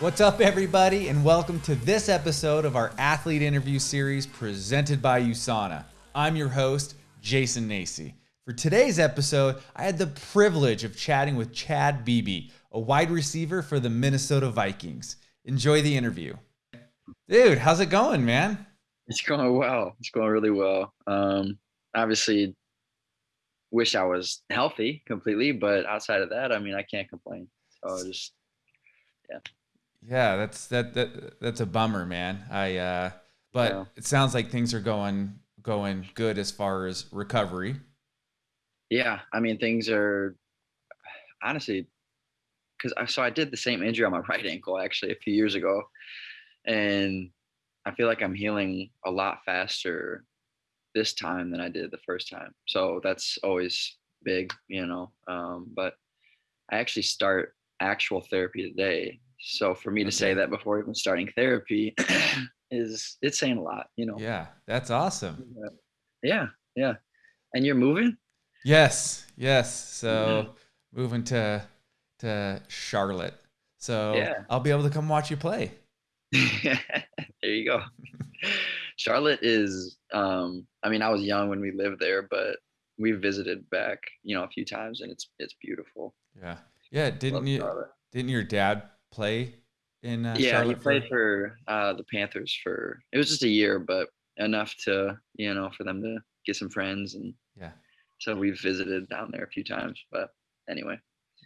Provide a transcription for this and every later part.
What's up, everybody, and welcome to this episode of our athlete interview series presented by USANA. I'm your host, Jason Nacy. For today's episode, I had the privilege of chatting with Chad Beebe, a wide receiver for the Minnesota Vikings. Enjoy the interview. Dude, how's it going, man? It's going well. It's going really well. Um, obviously, wish I was healthy completely, but outside of that, I mean, I can't complain. So just, yeah. Yeah, that's that that that's a bummer, man. I uh but yeah. it sounds like things are going going good as far as recovery. Yeah, I mean things are honestly because I so I did the same injury on my right ankle actually a few years ago, and I feel like I'm healing a lot faster this time than I did the first time. So that's always big, you know. Um, but I actually start actual therapy today so for me to say that before even starting therapy is it's saying a lot, you know. Yeah, that's awesome. Yeah, yeah. And you're moving? Yes, yes. So moving to to Charlotte. So yeah. I'll be able to come watch you play. there you go. Charlotte is um I mean I was young when we lived there, but we visited back, you know, a few times and it's it's beautiful. Yeah. Yeah, didn't Love you Charlotte. didn't your dad play in uh, yeah Charlotte he played for, for uh, the panthers for it was just a year but enough to you know for them to get some friends and yeah so we've visited down there a few times but anyway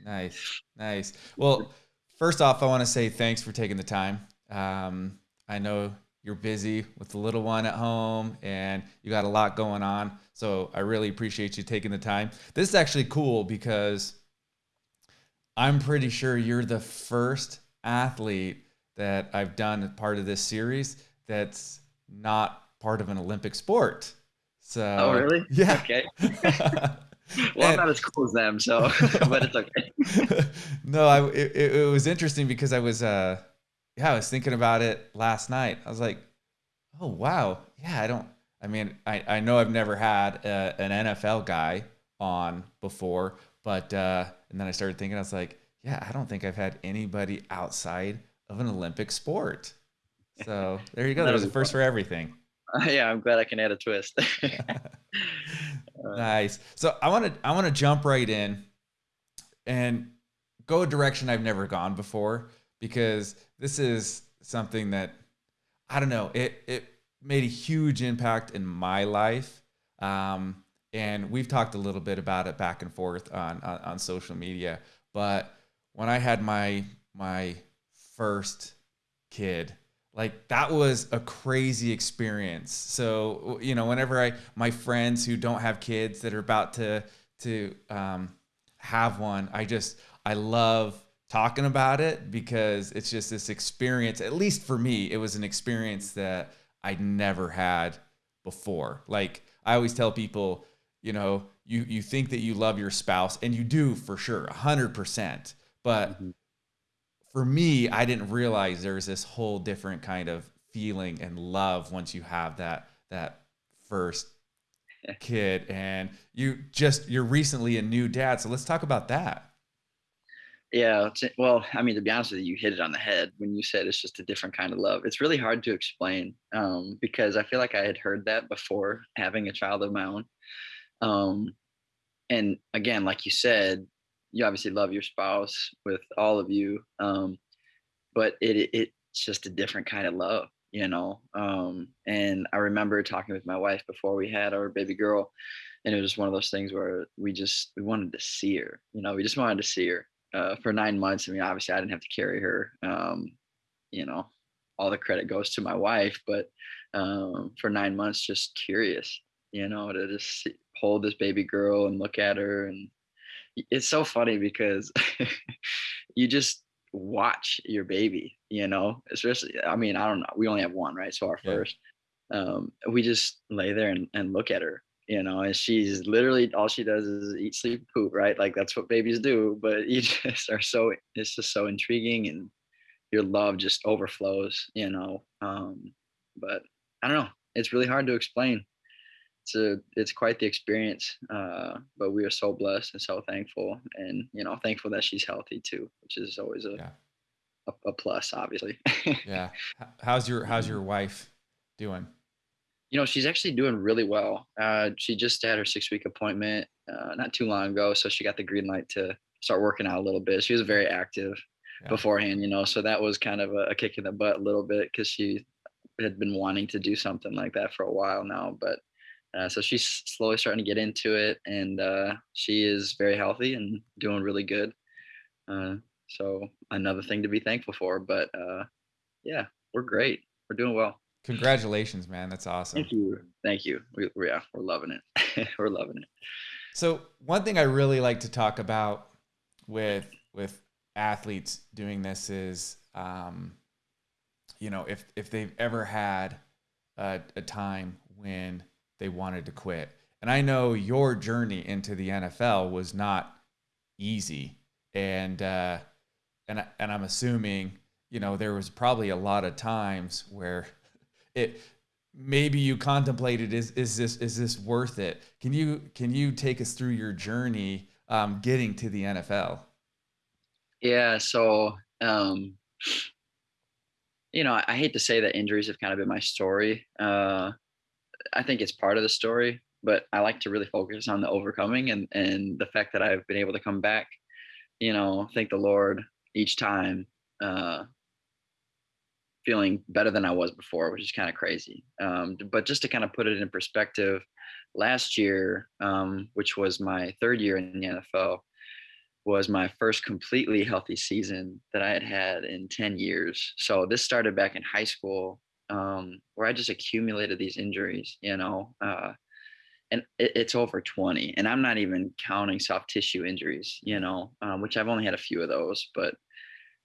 nice nice well first off i want to say thanks for taking the time um, i know you're busy with the little one at home and you got a lot going on so i really appreciate you taking the time this is actually cool because I'm pretty sure you're the first athlete that I've done part of this series that's not part of an Olympic sport. So Oh really? Yeah. Okay. well, and, I'm not as cool as them, so but it's okay. no, I it, it was interesting because I was uh yeah, I was thinking about it last night. I was like, oh wow, yeah, I don't I mean, I, I know I've never had a, an NFL guy on before, but uh, and then I started thinking, I was like, yeah, I don't think I've had anybody outside of an Olympic sport. So there you go. There's a first for everything. Uh, yeah, I'm glad I can add a twist. nice. So I want to I want to jump right in and go a direction I've never gone before because this is something that I don't know. It it made a huge impact in my life. Um, and we've talked a little bit about it back and forth on, on, on social media. But when I had my my first kid, like that was a crazy experience. So you know, whenever I my friends who don't have kids that are about to to um, have one, I just I love talking about it because it's just this experience. At least for me, it was an experience that I'd never had before. Like I always tell people you know you you think that you love your spouse and you do for sure 100% but mm-hmm. for me i didn't realize there's this whole different kind of feeling and love once you have that that first kid and you just you're recently a new dad so let's talk about that yeah well i mean to be honest with you you hit it on the head when you said it's just a different kind of love it's really hard to explain um, because i feel like i had heard that before having a child of my own um, and again, like you said, you obviously love your spouse with all of you, um, but it, it it's just a different kind of love, you know. Um, and I remember talking with my wife before we had our baby girl, and it was just one of those things where we just we wanted to see her, you know, we just wanted to see her uh, for nine months. I mean, obviously, I didn't have to carry her, um, you know. All the credit goes to my wife, but um, for nine months, just curious, you know, to just hold this baby girl and look at her and it's so funny because you just watch your baby you know especially i mean i don't know we only have one right so our yeah. first um we just lay there and, and look at her you know and she's literally all she does is eat sleep poop right like that's what babies do but you just are so it's just so intriguing and your love just overflows you know um but i don't know it's really hard to explain it's a it's quite the experience. Uh, but we are so blessed and so thankful, and you know, thankful that she's healthy too, which is always a Yeah. a, a plus, obviously. Yeah. How's your How's your wife doing? You know, she's actually doing really well. Uh, she just had her six week appointment uh, not too long ago, so she got the green light to start working out a little bit. She was very active Yeah. beforehand, you know, so that was kind of a, a kick in the butt a little bit because she had been wanting to do something like that for a while now. But uh, so she's slowly starting to get into it, and uh, she is very healthy and doing really good. Uh, so another thing to be thankful for. But uh, yeah, we're great. We're doing well. Congratulations, man. That's awesome. Thank you. Thank you. We, we- yeah, we're loving it. we're loving it. So one thing I really like to talk about with with athletes doing this is, um, you know, if if they've ever had a, a time when they wanted to quit, and I know your journey into the NFL was not easy, and uh, and and I'm assuming you know there was probably a lot of times where it maybe you contemplated is is this is this worth it can you can you take us through your journey um, getting to the nfl Yeah. So, um, you know, I, I hate to say that injuries have kind of been my story. Uh, I think it's part of the story, but I like to really focus on the overcoming and and the fact that I've been able to come back. You know, thank the Lord each time. Uh, feeling better than I was before, which is kind of crazy. Um, but just to kind of put it in perspective, last year, um, which was my third year in the NFL, was my first completely healthy season that I had had in 10 years. So this started back in high school, um, where I just accumulated these injuries, you know, uh, and it, it's over 20. And I'm not even counting soft tissue injuries, you know, um, which I've only had a few of those, but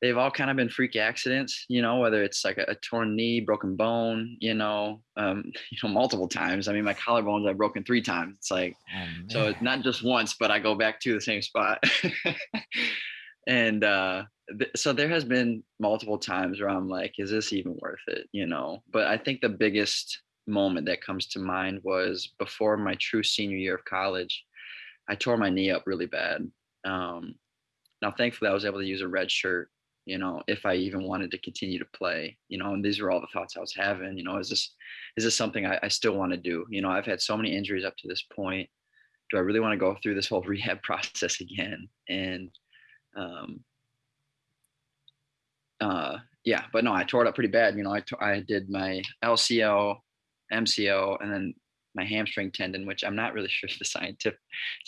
they've all kind of been freak accidents, you know, whether it's like a, a torn knee, broken bone, you know, um, you know, multiple times. I mean, my collarbones I've broken three times. It's like, oh, so it's not just once, but I go back to the same spot. and uh, th- so there has been multiple times where I'm like, is this even worth it? You know, but I think the biggest moment that comes to mind was before my true senior year of college. I tore my knee up really bad. Um, now, thankfully, I was able to use a red shirt, you know, if I even wanted to continue to play, you know, and these were all the thoughts I was having, you know, is this, is this something I, I still want to do? You know, I've had so many injuries up to this point. Do I really want to go through this whole rehab process again? And, um, uh, yeah, but no, I tore it up pretty bad. You know, I, I did my LCL, MCL, and then my hamstring tendon, which I'm not really sure the scientific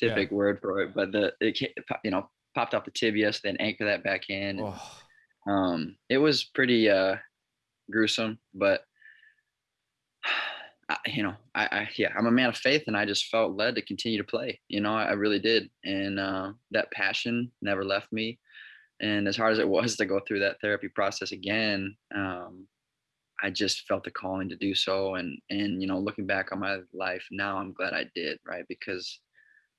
Yeah. word for it, but the, it, you know, popped off the tibia, so then anchor that back in. and, Oh, um, it was pretty uh, gruesome, but I, you know, I, I yeah, I'm a man of faith, and I just felt led to continue to play. You know, I, I really did, and uh, that passion never left me. And as hard as it was to go through that therapy process again, um, I just felt the calling to do so. And and you know, looking back on my life now, I'm glad I did, right? Because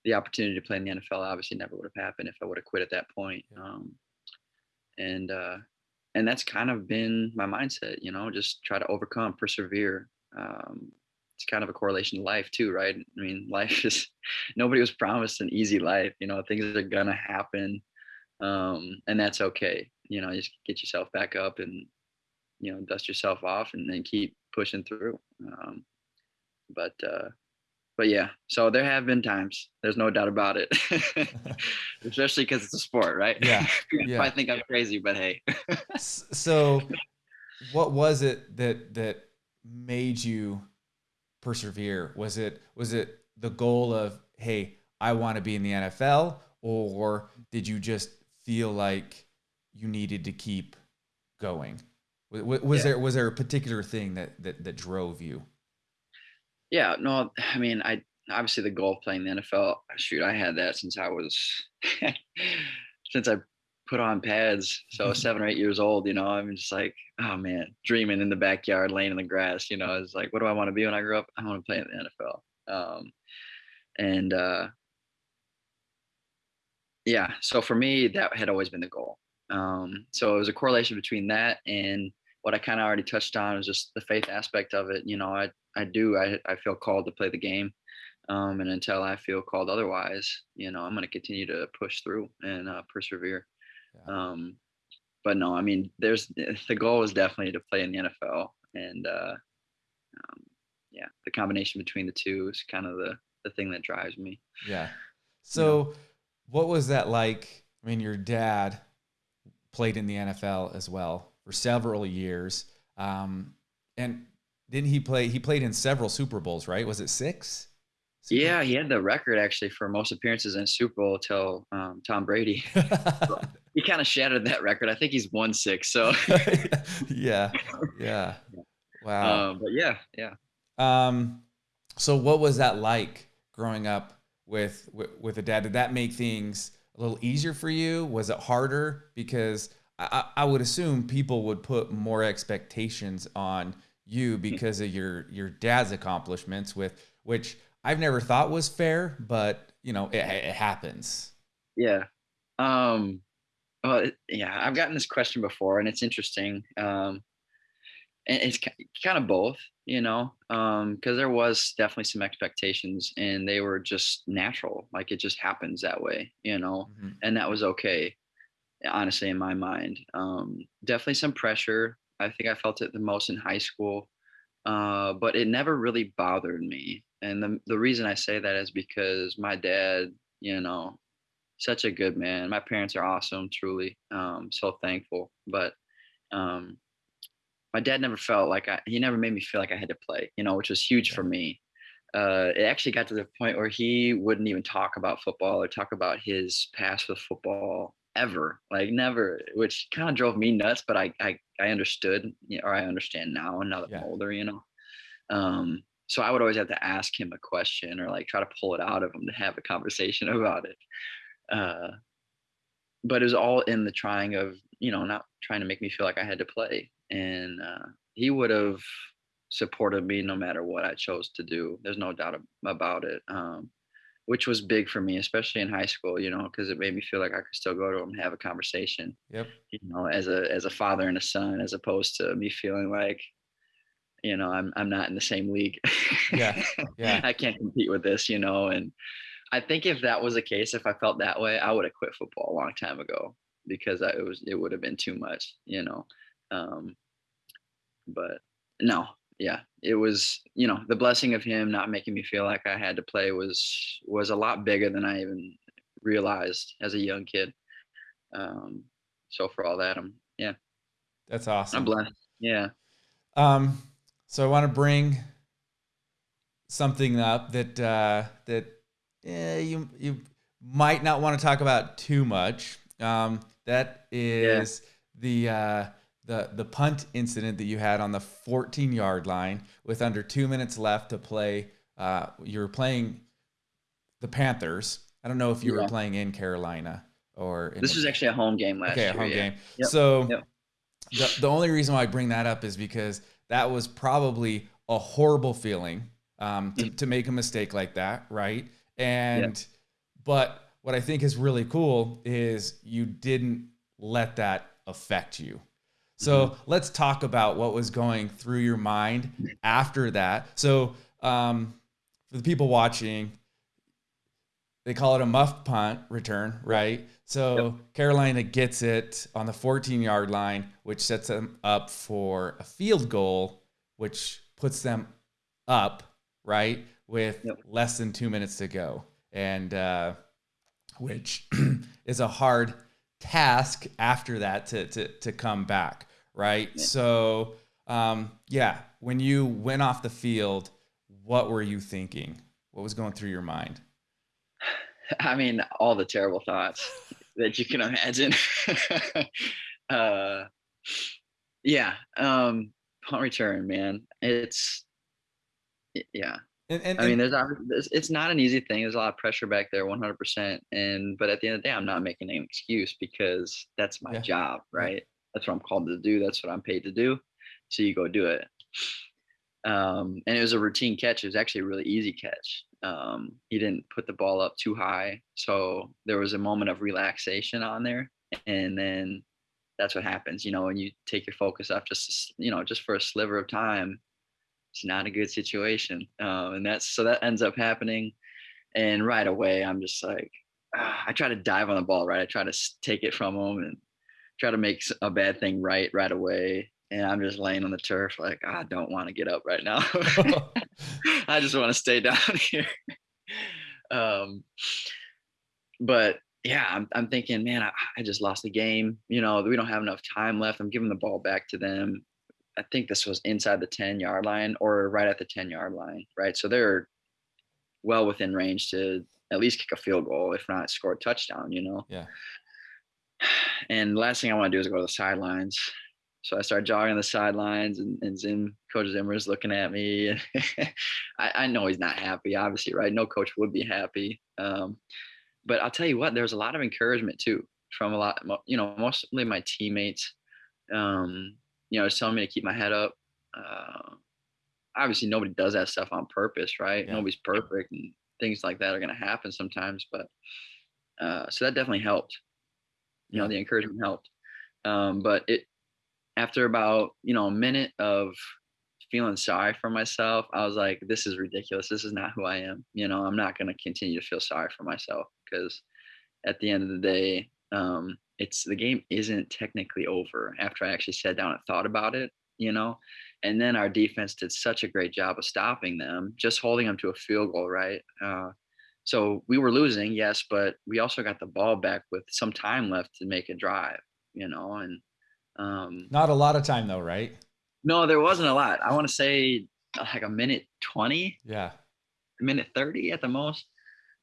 the opportunity to play in the NFL obviously never would have happened if I would have quit at that point. Um, and uh, and that's kind of been my mindset, you know, just try to overcome, persevere. Um, it's kind of a correlation to life too, right? I mean, life is nobody was promised an easy life. You know, things are gonna happen, um, and that's okay. You know, just get yourself back up and you know dust yourself off, and then keep pushing through. Um, but uh, but yeah, so there have been times. There's no doubt about it, especially because it's a sport, right? Yeah, yeah. might think I'm crazy, but hey. So what was it that that made you persevere was it was it the goal of hey i want to be in the nfl or did you just feel like you needed to keep going was, was Yeah. there was there a particular thing that that, that drove you Yeah, no, I mean, I obviously the goal of playing the NFL. Shoot, I had that since I was since I put on pads. So seven or eight years old, you know, I'm just like, oh man, dreaming in the backyard, laying in the grass. You know, it's like, what do I want to be when I grow up? I want to play in the NFL. Um, and uh, yeah, so for me, that had always been the goal. Um, so it was a correlation between that and what I kind of already touched on is just the faith aspect of it. You know, I I do I I feel called to play the game, um, and until I feel called otherwise, you know, I'm going to continue to push through and uh, persevere. Yeah. Um, but no, I mean, there's the goal is definitely to play in the NFL, and uh, um, yeah, the combination between the two is kind of the the thing that drives me. Yeah. So, what was that like? I mean, your dad played in the NFL as well for several years, um, and didn't he play? He played in several Super Bowls, right? Was it six? Super yeah, he had the record actually for most appearances in Super Bowl till um, Tom Brady. he kind of shattered that record. I think he's won six. So yeah, yeah, wow. Um, but yeah, yeah. Um, so what was that like growing up with, with with a dad? Did that make things a little easier for you? Was it harder? Because I, I would assume people would put more expectations on you because of your your dad's accomplishments, with which I've never thought was fair, but you know it, it happens. Yeah. Um. Well, yeah, I've gotten this question before, and it's interesting. Um, and it's kind of both you know um because there was definitely some expectations and they were just natural like it just happens that way you know mm-hmm. and that was okay honestly in my mind um definitely some pressure. I think i felt it the most in high school uh but it never really bothered me. And the, the reason i say that is because my dad you know such a good man. My parents are awesome truly um so thankful. But um my dad never felt like I, he never made me feel like I had to play, you know, which was huge for me. Uh, it actually got to the point where he wouldn't even talk about football or talk about his past with football ever, like never, which kind of drove me nuts. But I, I, I understood, or I understand now, and now that yeah. I'm older, you know. Um, so I would always have to ask him a question or like try to pull it out of him to have a conversation about it. Uh, but it was all in the trying of, you know, not trying to make me feel like I had to play and uh, he would have supported me no matter what I chose to do. There's no doubt about it. Um, which was big for me, especially in high school, you know, because it made me feel like I could still go to him and have a conversation. Yep. You know, as a as a father and a son, as opposed to me feeling like, you know, I'm I'm not in the same league. Yeah. Yeah. I can't compete with this, you know. And I think if that was the case, if I felt that way, I would have quit football a long time ago because I, it was it would have been too much, you know. Um, but no, yeah, it was you know the blessing of him not making me feel like I had to play was was a lot bigger than I even realized as a young kid. Um, so for all that, I'm yeah, that's awesome. I'm blessed. Yeah. Um, so I want to bring something up that uh, that eh, you you might not want to talk about too much. Um, that is yeah. the uh, the the punt incident that you had on the 14 yard line with under two minutes left to play. Uh, you were playing the Panthers. I don't know if you yeah. were playing in Carolina or. this was actually a home game last okay, year. Okay, a home yeah. game. Yep. So yep. The, the only reason why I bring that up is because that was probably a horrible feeling um, to, to make a mistake like that, right? And yep. but what I think is really cool is you didn't let that affect you so let's talk about what was going through your mind after that. So um, for the people watching, they call it a muff punt return, right? So yep. Carolina gets it on the 14 yard line, which sets them up for a field goal, which puts them up, right? With yep. less than two minutes to go. And uh, which is a hard task after that to, to, to come back right? Yeah. So, um, yeah, when you went off the field, what were you thinking? What was going through your mind? I mean, all the terrible thoughts that you can imagine. uh, yeah, um, punt return, man. It's yeah. And, and, I mean, there's, there's it's not an easy thing. There's a lot of pressure back there, 100%. And but at the end of the day, I'm not making an excuse because that's my yeah. job, right? That's what I'm called to do. That's what I'm paid to do. So you go do it. Um, and it was a routine catch. It was actually a really easy catch. Um, he didn't put the ball up too high. So there was a moment of relaxation on there. And then that's what happens, you know, when you take your focus off just you know just for a sliver of time. It's not a good situation, um, and that's so that ends up happening, and right away I'm just like, ah, I try to dive on the ball, right? I try to take it from him and try to make a bad thing right right away and I'm just laying on the turf like I don't want to get up right now. I just want to stay down here. Um, but yeah, I'm, I'm thinking, man, I, I just lost the game. You know, we don't have enough time left. I'm giving the ball back to them. I think this was inside the 10 yard line or right at the 10 yard line, right? So they're well within range to at least kick a field goal, if not score a touchdown, you know? Yeah. And the last thing I want to do is go to the sidelines. So I started jogging the sidelines, and, and Zim, Coach Zimmer is looking at me. I, I, know he's not happy, obviously, right? No coach would be happy. Um, but I'll tell you what, there's a lot of encouragement too from a lot, you know, mostly my teammates. Um, you know, telling me to keep my head up. Uh, obviously, nobody does that stuff on purpose, right? Yeah. Nobody's perfect, and things like that are going to happen sometimes. But uh, so that definitely helped. You know, the encouragement helped. Um, but it after about you know a minute of feeling sorry for myself i was like this is ridiculous. This is not who i am. You know i'm not going to continue to feel sorry for myself because at the end of the day um, it's the game isn't technically over after i actually sat down and thought about it you know? And then our defense did such a great job of stopping them just holding them to a field goal right? Uh, so we were losing yes but we also got the ball back with some time left to make a drive you know and um, Not a lot of time though, right? No, there wasn't a lot. I want to say uh, like a minute 20. Yeah. A minute 30 at the most.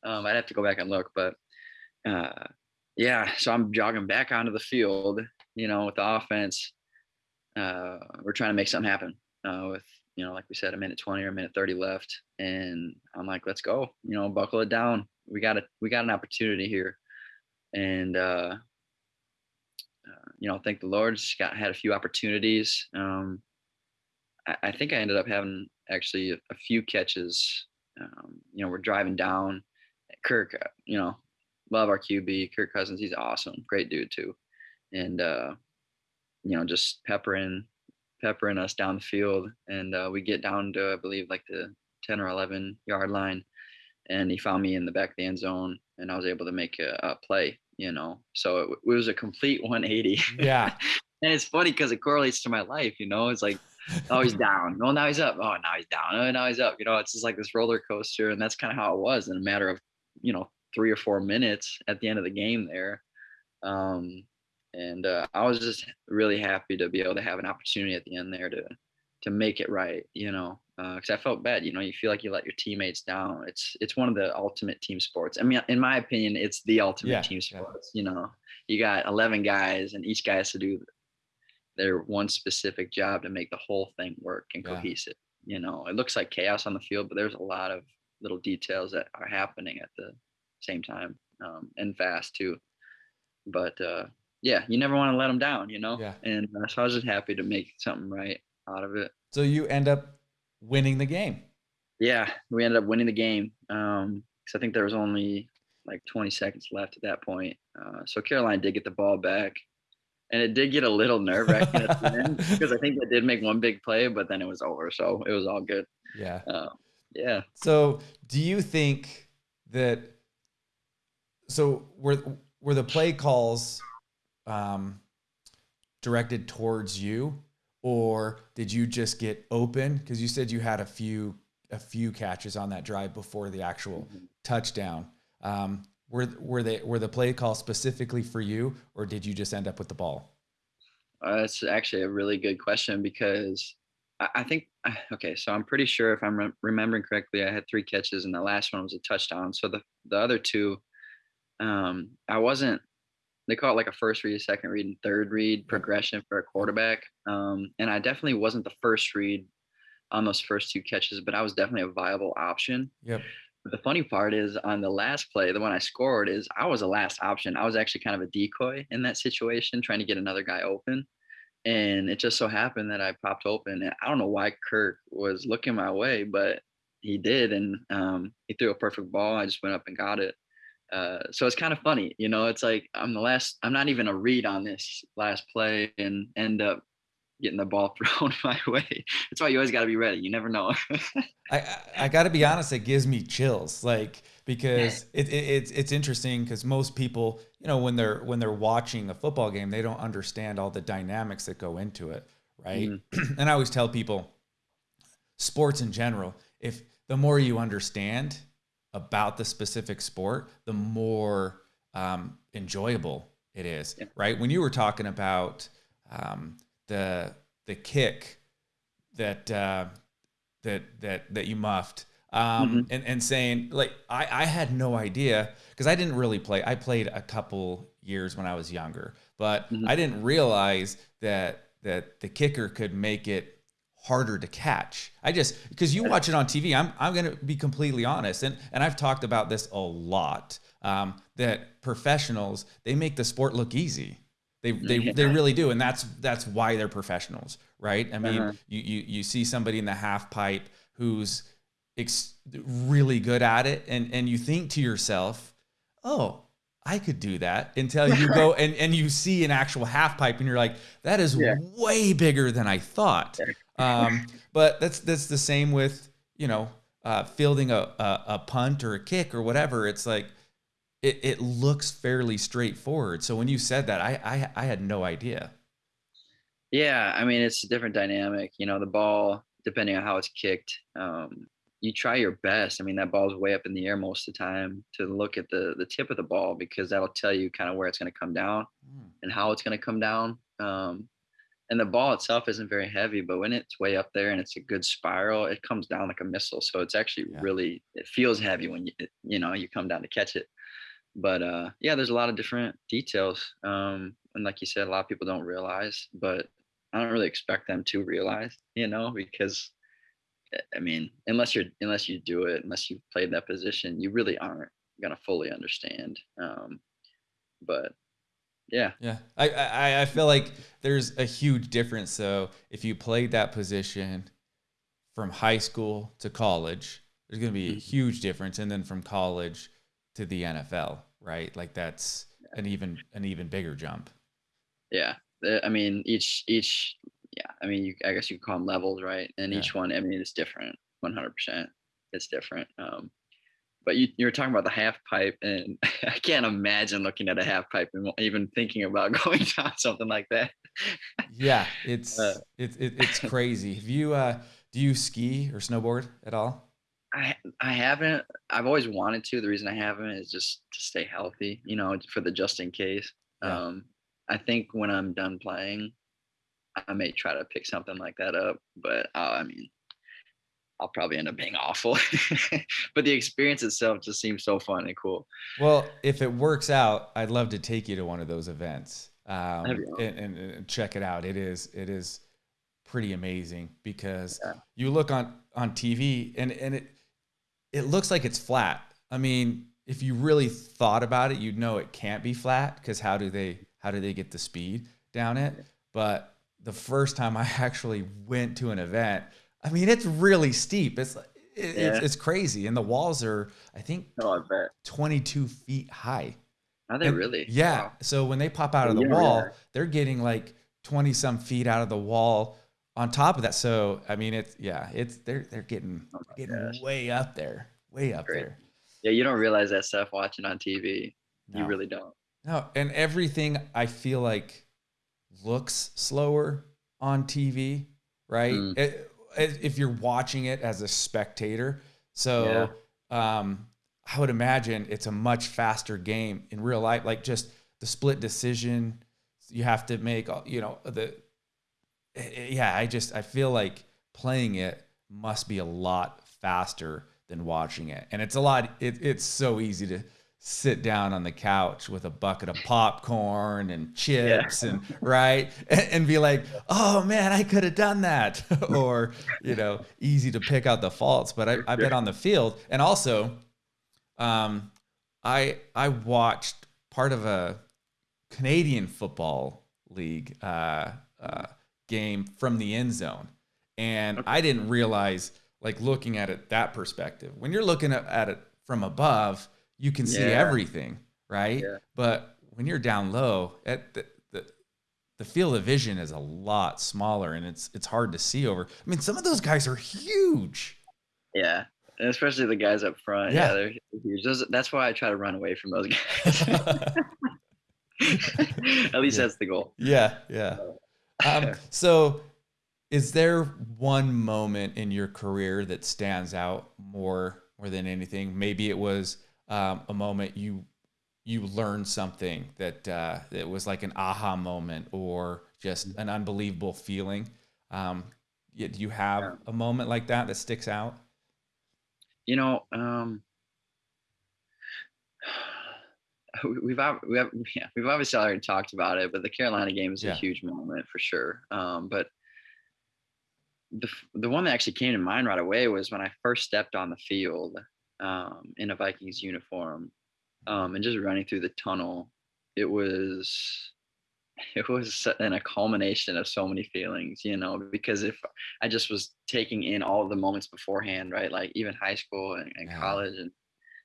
Um, I'd have to go back and look, but uh, yeah, so I'm jogging back onto the field, you know, with the offense. Uh, we're trying to make something happen uh, with, you know, like we said, a minute 20 or a minute 30 left. And I'm like, let's go, you know, buckle it down. We got it. We got an opportunity here. And uh, uh, you know, thank the Lord, just got had a few opportunities. Um, I, I, think I ended up having actually a, a few catches. Um, you know, we're driving down. Kirk, uh, you know, love our QB, Kirk Cousins. He's awesome, great dude too, and uh, you know, just peppering, peppering us down the field, and uh, we get down to I believe like the ten or eleven yard line, and he found me in the back of the end zone, and I was able to make a, a play you know? So it, it was a complete 180 yeah. And it's funny because it correlates to my life you know? It's like oh he's down. Well now he's up. Oh now he's down. Oh now he's up. You know it's just like this roller coaster and that's kind of how it was in a matter of you know three or four minutes at the end of the game there. Um and uh, i was just really happy to be able to have an opportunity at the end there to to make it right you know because uh, I felt bad. You know, you feel like you let your teammates down. It's it's one of the ultimate team sports. I mean, in my opinion, it's the ultimate yeah, team sports. Yeah. You know, you got eleven guys, and each guy has to do their one specific job to make the whole thing work and yeah. cohesive. You know, it looks like chaos on the field, but there's a lot of little details that are happening at the same time um, and fast too. But uh, yeah, you never want to let them down. You know, yeah. and uh, so I was just happy to make something right out of it. So you end up winning the game. Yeah, we ended up winning the game. Um, because I think there was only like 20 seconds left at that point. Uh, so Carolina did get the ball back, and it did get a little nerve wracking at the end because I think they did make one big play, but then it was over, so it was all good. Yeah. Uh, yeah. So, do you think that? So were were the play calls um, directed towards you, or did you just get open? Because you said you had a few a few catches on that drive before the actual mm-hmm. touchdown. Um, were were they were the play call specifically for you or did you just end up with the ball? Uh, that's actually a really good question because I, I think okay so i'm pretty sure if i'm re- remembering correctly i had three catches and the last one was a touchdown. So the, the other two um, i wasn't they call it like a first read, a second read, and third read progression for a quarterback. Um, and I definitely wasn't the first read on those first two catches, but I was definitely a viable option. Yep. But the funny part is on the last play, the one I scored is I was a last option. I was actually kind of a decoy in that situation, trying to get another guy open. And it just so happened that I popped open. And I don't know why Kirk was looking my way, but he did. And um, he threw a perfect ball. I just went up and got it. Uh, so it's kind of funny, you know. It's like I'm the last. I'm not even a read on this last play, and end up getting the ball thrown my way. That's why you always got to be ready. You never know. I I, got to be honest. It gives me chills, like because it, it it's it's interesting because most people, you know, when they're when they're watching a football game, they don't understand all the dynamics that go into it, right? Mm-hmm. and I always tell people, sports in general, if the more you understand about the specific sport, the more um, enjoyable it is, yeah. right? When you were talking about um, the the kick that uh, that that that you muffed, um, mm-hmm. and and saying like I I had no idea because I didn't really play. I played a couple years when I was younger, but mm-hmm. I didn't realize that that the kicker could make it harder to catch. I just because you watch it on TV. I'm I'm gonna be completely honest, and and I've talked about this a lot. Um, that professionals they make the sport look easy. They they, yeah. they really do, and that's that's why they're professionals, right? I mean, uh-huh. you, you you see somebody in the half pipe who's really good at it, and and you think to yourself, oh, I could do that until you go and, and you see an actual half pipe and you're like, that is yeah. way bigger than I thought. Um, but that's that's the same with you know uh, fielding a, a, a punt or a kick or whatever. It's like it, it looks fairly straightforward. So when you said that, I, I I had no idea. Yeah, I mean it's a different dynamic. You know, the ball depending on how it's kicked. Um, you try your best. I mean, that ball's way up in the air most of the time to look at the the tip of the ball because that'll tell you kind of where it's going to come down mm. and how it's going to come down. Um, and the ball itself isn't very heavy, but when it's way up there and it's a good spiral, it comes down like a missile. So it's actually yeah. really it feels heavy when you you know you come down to catch it. But uh, yeah, there's a lot of different details, um, and like you said, a lot of people don't realize, but I don't really expect them to realize, you know, because eh, I mean, unless you're unless you do it, unless you've played that position, you really aren't gonna fully understand. Um, but yeah. Yeah. I, I, I feel like there's a huge difference. So if you played that position from high school to college, there's going to be a mm-hmm. huge difference. And then from college to the NFL, right? Like that's an even, an even bigger jump. Yeah. I mean, each, each, yeah. I mean, you, I guess you call them levels, right? And yeah. each one, I mean, it's different 100%. It's different. Um, but you, you were talking about the half pipe and i can't imagine looking at a half pipe and even thinking about going down something like that. Yeah it's uh, it, it, it's crazy. Have you uh do you ski or snowboard at all? I i haven't. I've always wanted to. The reason i haven't is just to stay healthy you know for the just in case. Yeah. um i think when i'm done playing i may try to pick something like that up but uh, i mean I'll probably end up being awful. but the experience itself just seems so fun and cool. Well, if it works out, I'd love to take you to one of those events um, and, and, and, check it out. It is it is pretty amazing because yeah. you look on on TV and and it it looks like it's flat. I mean, if you really thought about it, you'd know it can't be flat because how do they how do they get the speed down it? But the first time I actually went to an event I mean, it's really steep. It's it, yeah. it's, it's, crazy, and the walls are, I think, oh, I bet. 22 feet high. Are they and, really? Yeah. Wow. So when they pop out of the wall, they're getting like 20 some feet out of the wall. On top of that, so I mean, it's yeah, it's they're they're getting oh getting gosh. way up there, way up Great. there. Yeah, you don't realize that stuff watching on TV. No. You really don't. No, and everything I feel like looks slower on TV, right? Mm. It, if you're watching it as a spectator. So yeah. um, I would imagine it's a much faster game in real life. Like just the split decision you have to make. Uh, you know the eh, eh, yeah. I just I feel like playing it must be a lot faster than watching it, and it's a lot. It, it's so easy to sit down on the couch with a bucket of popcorn and chips yeah. and right? And, and, be like oh man i could have done that. Or you know easy to pick out the faults but I, i've been on the field. And also um, i i watched part of a canadian football league uh, uh, game from the end zone. And i didn't realize like looking at it that perspective. When you're looking at, at it from above you can see Yeah. everything, right? Yeah. But when you're down low, at the, the the field of vision is a lot smaller and it's it's hard to see over. I mean, some of those guys are huge. Yeah. And especially the guys up front. Yeah. Yeah, they're huge. Those, that's why I try to run away from those guys. At least Yeah. that's the goal. yeah, yeah. Um, so, is there one moment in your career that stands out more more than anything? Maybe it was um, a moment you you learned something that uh, that was like an aha moment or just an unbelievable feeling. Um, do you have Yeah. a moment like that that sticks out? You know, um, we- we've we have, yeah, we've obviously already talked about it, but the Carolina game is Yeah. a huge moment for sure. Um, but the the one that actually came to mind right away was when I first stepped on the field um, in a Vikings uniform um, and just running through the tunnel. It was it was in a culmination of so many feelings, you know, because if I just was taking in all the moments beforehand, right? Like even high school and, and Yeah. college and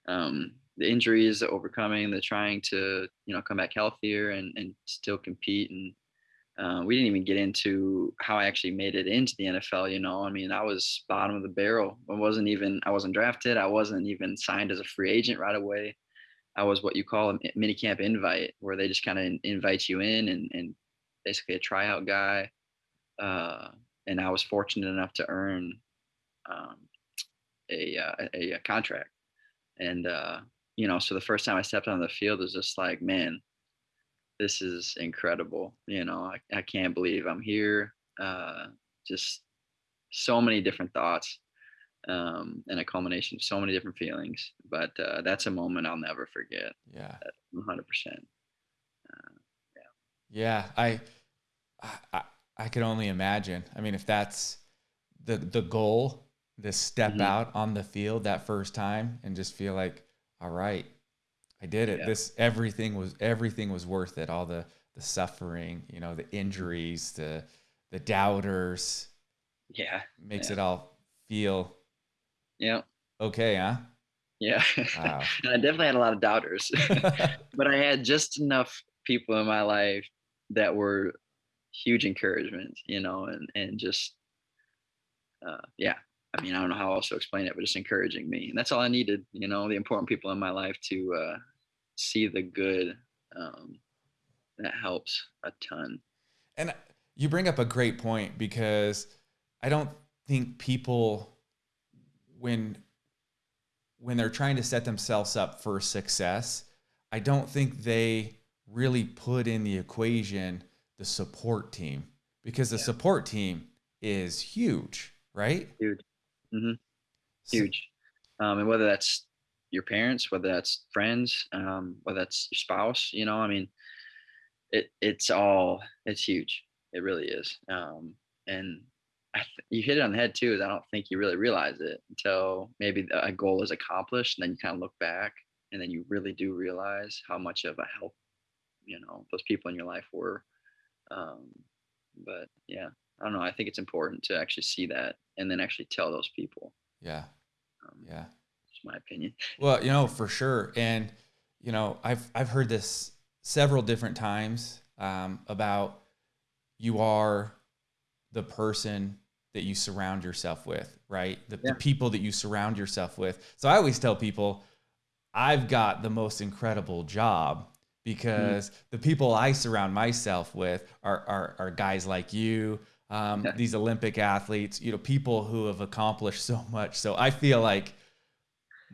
um, the injuries, the overcoming, the trying to, you know, come back healthier and, and still compete. And uh, we didn't even get into how I actually made it into the NFL. You know, I mean, I was bottom of the barrel. I wasn't even, I wasn't drafted. I wasn't even signed as a free agent right away. I was what you call a mini camp invite, where they just kind of invite you in and, and basically a tryout guy. Uh, and I was fortunate enough to earn um, a, uh, a a contract. And uh, you know, so the first time I stepped on the field was just like, man, this is incredible. You know, I, I can't believe I'm here. Uh, just so many different thoughts um, and a culmination of so many different feelings. But uh, that's a moment I'll never forget. Yeah. 100%. Yeah, Yeah, I, I, I could only imagine. I mean, if that's the the goal, to step Mhm. out on the field that first time and just feel like, all right, I did it. Yeah. This everything was everything was worth it. All the the suffering, you know, the injuries, the the doubters, Yeah. makes Yeah. it all feel Yeah. okay, huh? Yeah. Wow. I definitely had a lot of doubters, but I had just enough people in my life that were huge encouragement, you know, and, and just, uh, yeah. I mean, I don't know how else to explain it, but just encouraging me. And that's all I needed, you know, the important people in my life to uh, see the good. Um, that helps a ton. And you bring up a great point because I don't think people when when they're trying to set themselves up for success, I don't think they really put in the equation the support team because the Yeah. support team is huge, right? Huge. mm -hmm. Huge um, and whether that's your parents whether that's friends um, whether that's your spouse you know i mean it it's all it's huge it really is um, and I th- you hit it on the head too is i don't think you really realize it until maybe a goal is accomplished and then you kind of look back and then you really do realize how much of a help you know those people in your life were um, but yeah i don't know i think it's important to actually see that and then actually tell those people yeah. um, Yeah. My opinion. Well, you know, for sure. And, you know, I've I've heard this several different times um, about you are the person that you surround yourself with, right? The, Yeah. the people that you surround yourself with. So I always tell people, I've got the most incredible job because the people I surround myself with are are, are guys like you, um, Yeah. these Olympic athletes, you know, people who have accomplished so much. So I feel like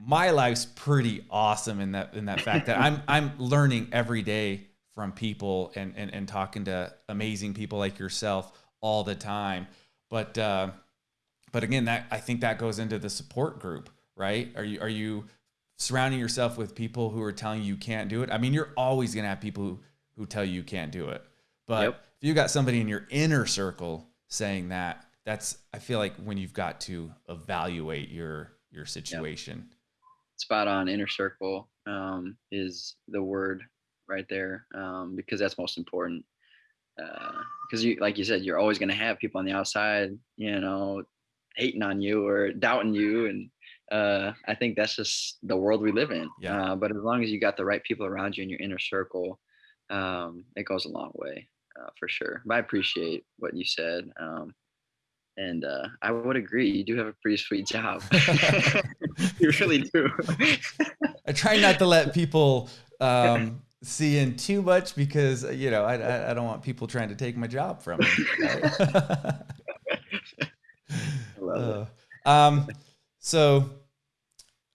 my life's pretty awesome in that in that fact that I'm I'm learning every day from people and and, and talking to amazing people like yourself all the time. But uh, but again, that I think that goes into the support group, right? Are you are you surrounding yourself with people who are telling you you can't do it? I mean, you're always gonna have people who, who tell you you can't do it. But Yep. if you got somebody in your inner circle saying that, that's I feel like when you've got to evaluate your your situation. Spot on. Inner circle um, is the word right there um, because that's most important. Because you, like you said, you're always going to have people on the outside, you know, hating on you or doubting you, and uh, I think that's just the world we live in. Yeah. Uh, but as long as you got the right people around you in your inner circle, um, it goes a long way uh, for sure. But I appreciate what you said. Um, and uh, I would agree. You do have a pretty sweet job. you really do. I try not to let people um, see in too much because you know I, I, I don't want people trying to take my job from me. Right? uh, um, so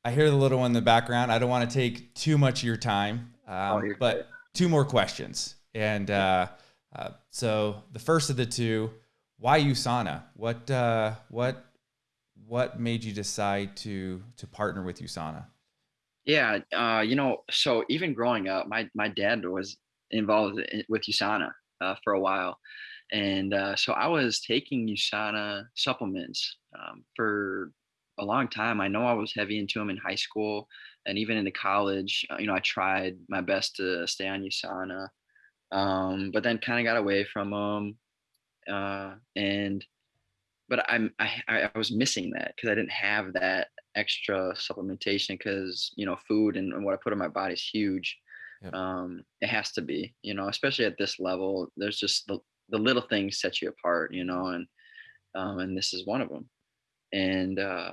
I hear the little one in the background. I don't want to take too much of your time, um, oh, but good. two more questions. And uh, uh, so the first of the two, why USANA? What uh, what what made you decide to to partner with USANA? Yeah, uh, you know, so even growing up, my my dad was involved with USANA uh, for a while, and uh, so I was taking USANA supplements um, for a long time. I know I was heavy into them in high school and even into college. Uh, you know, I tried my best to stay on USANA, um, but then kind of got away from them. Uh, and but I'm I, I was missing that because I didn't have that extra supplementation because you know food and, and, what I put in my body is huge. Yep. Um, it has to be, you know, especially at this level. There's just the the little things set you apart, you know, and um, and this is one of them. And uh,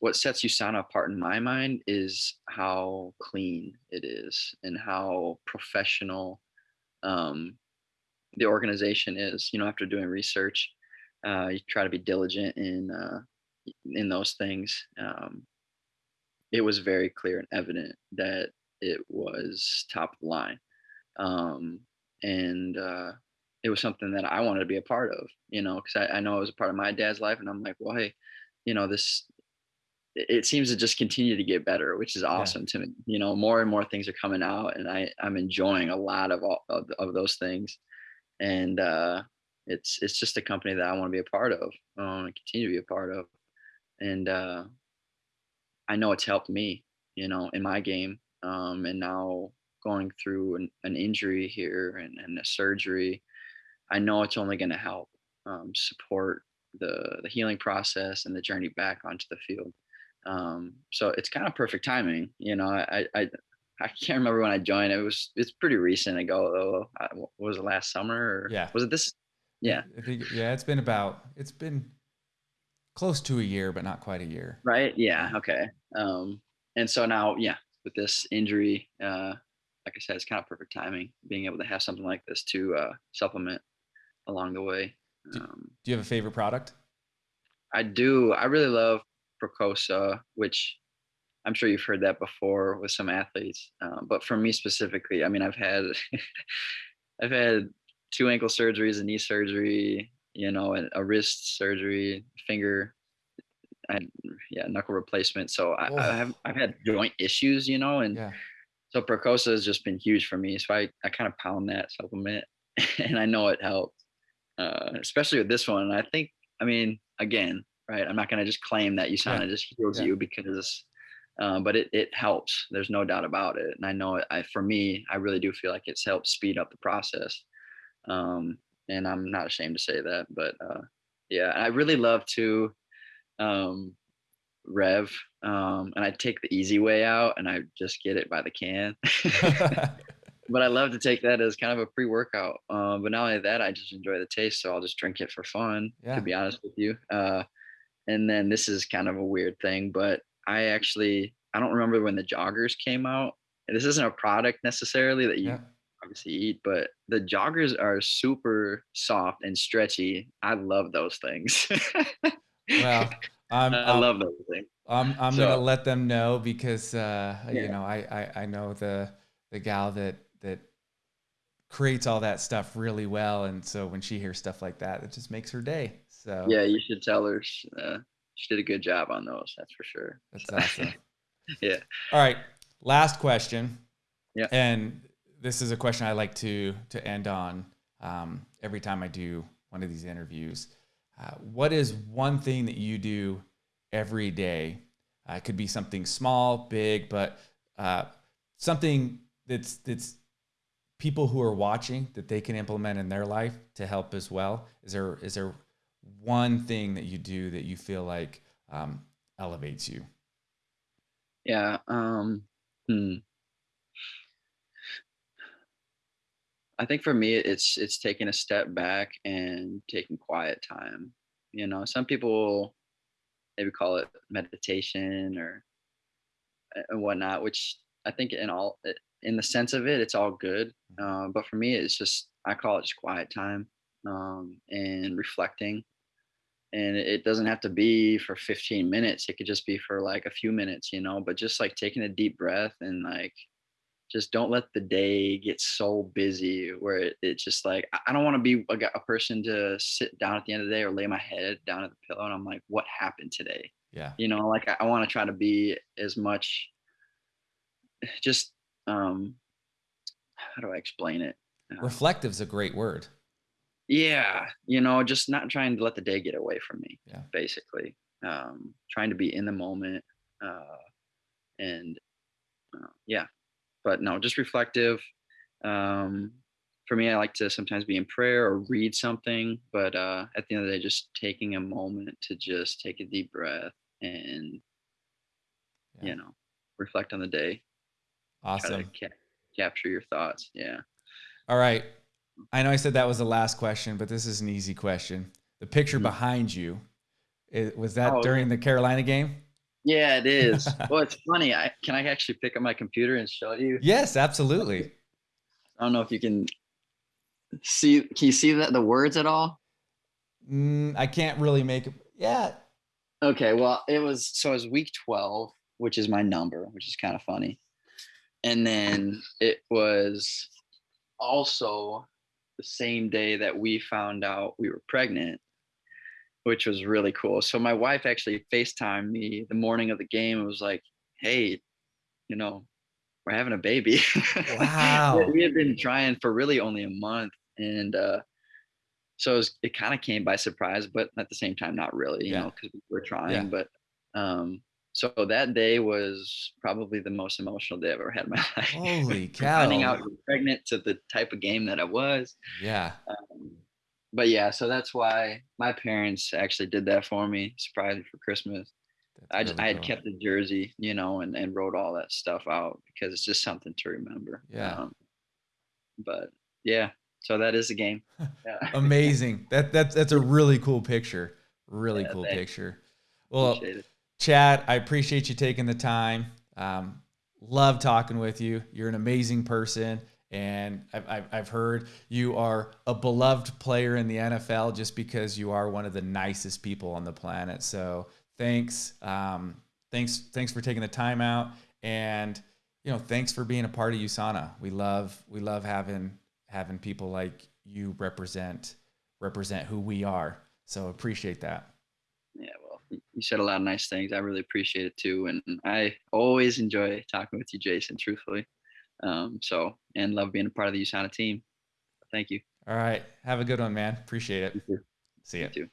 what sets USANA apart in my mind is how clean it is and how professional um, the organization is. You know, after doing research, uh, you try to be diligent in uh, in those things. Um, it was very clear and evident that it was top of the line, um, and uh, it was something that I wanted to be a part of. You know, because I, I know it was a part of my dad's life, and I'm like, well, hey, you know, this it seems to just continue to get better, which is awesome yeah. to me. You know, more and more things are coming out, and I I'm enjoying a lot of all of, of those things, and uh, it's it's just a company that I want to be a part of, I want to continue to be a part of, and uh, I know it's helped me, you know, in my game, um, and now going through an, an injury here and, and a surgery, I know it's only going to help um, support the the healing process and the journey back onto the field. Um, so it's kind of perfect timing. You know, I, I, I can't remember when I joined. It was, it's pretty recent ago though. I, was it last summer or yeah. was it this? Yeah. I think, yeah, it's been about, it's been close to a year, but not quite a year. Right. Yeah. Okay. Um, and so now, yeah, with this injury, uh, like I said, it's kind of perfect timing being able to have something like this to uh, supplement along the way. Um, do you have a favorite product? I do. I really love Procosa, which I'm sure you've heard that before with some athletes. Uh, but for me specifically, I mean, I've had I've had two ankle surgeries, a knee surgery, you know, a, a wrist surgery, finger, and yeah, knuckle replacement. So I, I, have I've had joint issues, you know, and yeah. so Procosa has just been huge for me. So I I kind of pound that supplement, and I know it helped, uh, especially with this one. And I think, I mean, again, right? I'm not going to just claim that USANA yeah. just heals yeah. you because, uh, but it, it helps. There's no doubt about it. And I know I, for me, I really do feel like it's helped speed up the process. Um, and I'm not ashamed to say that, but uh, yeah, I really love to um, rev um, and I take the easy way out and I just get it by the can. but I love to take that as kind of a pre-workout. Um, but not only that, I just enjoy the taste, so I'll just drink it for fun. Yeah. To be honest with you, uh, and then this is kind of a weird thing, but I actually I don't remember when the joggers came out. And this isn't a product necessarily that you yeah. obviously eat, but the joggers are super soft and stretchy. I love those things. well, I'm, I love those things. I'm I'm so, gonna let them know because uh, yeah. you know I, I I know the the gal that that creates all that stuff really well, and so when she hears stuff like that, it just makes her day. So yeah, you should tell her uh, she did a good job on those. That's for sure. That's so, awesome. yeah. All right. Last question. Yeah. And this is a question I like to to end on um, every time I do one of these interviews. Uh, what is one thing that you do every day? Uh, it could be something small, big, but uh, something that's that's people who are watching that they can implement in their life to help as well. Is there is there one thing that you do that you feel like um, elevates you? Yeah. Um, hmm. I think for me, it's it's taking a step back and taking quiet time. You know, some people maybe call it meditation or and whatnot, which I think in all in the sense of it, it's all good. Uh, but for me, it's just I call it just quiet time um, and reflecting. And it doesn't have to be for 15 minutes. It could just be for like a few minutes, you know. But just like taking a deep breath and like just don't let the day get so busy where it, it's just like I don't want to be a, a, person to sit down at the end of the day or lay my head down at the pillow and I'm like, what happened today? Yeah. You know, like I, I want to try to be as much just um how do I explain it? Uh, Reflective is a great word. Yeah, you know, just not trying to let the day get away from me. Yeah. Basically, um, trying to be in the moment, uh, and uh, yeah, but no, just reflective. Um, for me, I like to sometimes be in prayer or read something, but uh, at the end of the day, just taking a moment to just take a deep breath and, yeah. you know, reflect on the day. Awesome. Ca- capture your thoughts. Yeah. All right. I know I said that was the last question, but this is an easy question. The picture mm-hmm. behind you, it, was that oh, during the Carolina game? Yeah, it is. well, it's funny. I can I actually pick up my computer and show you? Yes, absolutely. I don't know if you can see. Can you see that the words at all? Mm, I can't really make it. Yeah. Okay. Well, it was so it was week twelve, which is my number, which is kind of funny, and then it was also the same day that we found out we were pregnant which was really cool. So my wife actually FaceTimed me the morning of the game and was like, Hey, you know, we're having a baby. Wow. we had been trying for really only a month. And uh, so it, was, it kind of came by surprise, but at the same time, not really, you yeah. know, because we were trying. Yeah. But um, so that day was probably the most emotional day I've ever had in my life. Holy cow. Finding out pregnant to the type of game that I was. Yeah. Um, but yeah, so that's why my parents actually did that for me, surprised me for Christmas. I just, I had cool. kept the jersey, you know, and, and wrote all that stuff out because it's just something to remember. Yeah. Um, but yeah, so that is the game. Yeah. Amazing. That that's that's a really cool picture. Really yeah, cool thanks. picture. Well, Chad, I appreciate you taking the time. Um, love talking with you. You're an amazing person. And I've, I've heard you are a beloved player in the NFL just because you are one of the nicest people on the planet. So thanks, um, thanks, thanks for taking the time out, and you know, thanks for being a part of USANA. We love, we love having having people like you represent represent who we are. So appreciate that. You said a lot of nice things. I really appreciate it too, and I always enjoy talking with you, Jason. Truthfully. Um, so, and love being a part of the USANA team. Thank you. All right. Have a good one, man. Appreciate it. See you. you